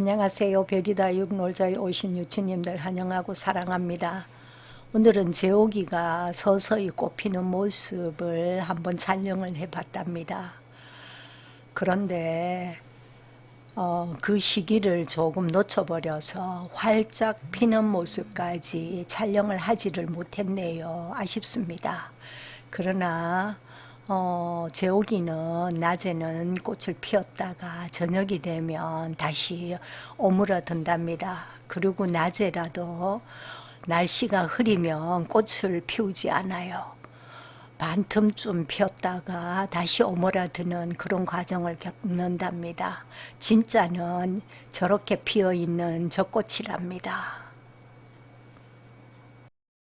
안녕하세요. 별이다 육놀자에 오신 유치님들 환영하고 사랑합니다. 오늘은 제옥이가 서서히 꽃피는 모습을 한번 촬영을 해봤답니다. 그런데 어, 그 시기를 조금 놓쳐버려서 활짝 피는 모습까지 촬영을 하지를 못했네요. 아쉽습니다. 그러나 어, 제옥이는 낮에는 꽃을 피웠다가 저녁이 되면 다시 오므라든답니다. 그리고 낮에라도 날씨가 흐리면 꽃을 피우지 않아요. 반틈쯤 피었다가 다시 오므라드는 그런 과정을 겪는답니다. 진짜는 저렇게 피어있는 저 꽃이랍니다.